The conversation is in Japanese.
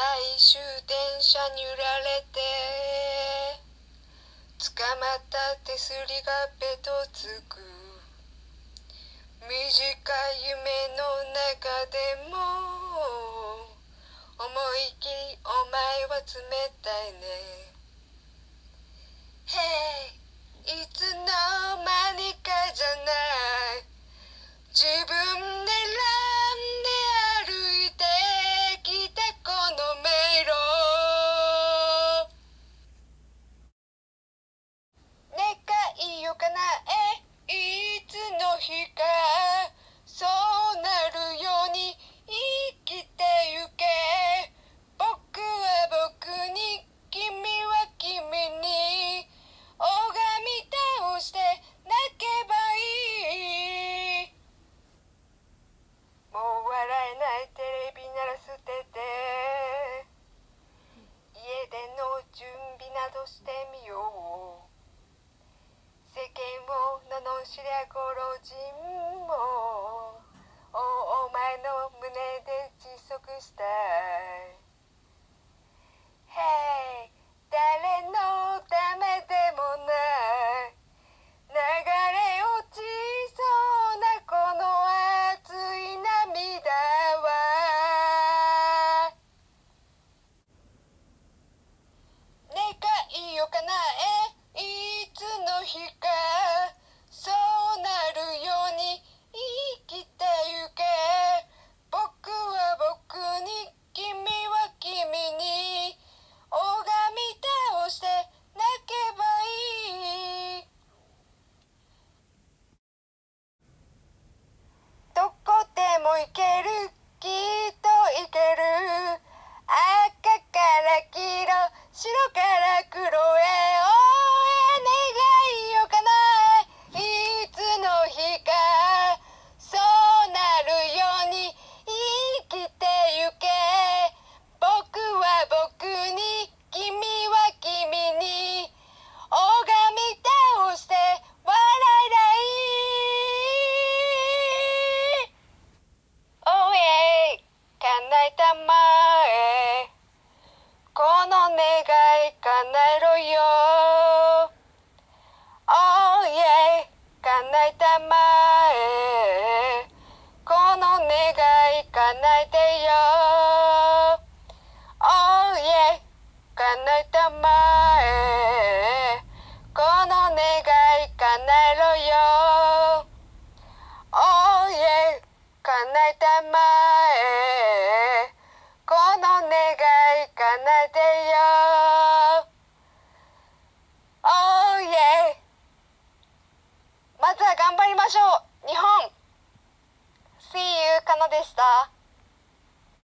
最終電車に揺られて捕まった手すりがべとつく。短い夢の中でも思い切りお前は冷たいね。Hey いつの間にかじゃ罵りゃご老人もおお前の胸で窒息したい。Hey 誰でも行の願い叶えろよ。Oh yeah 叶えたまえ。この願い叶えてよ。Oh yeah 叶えたまえ。この願い叶えろよ。Oh yeah 叶えたまえ。でした。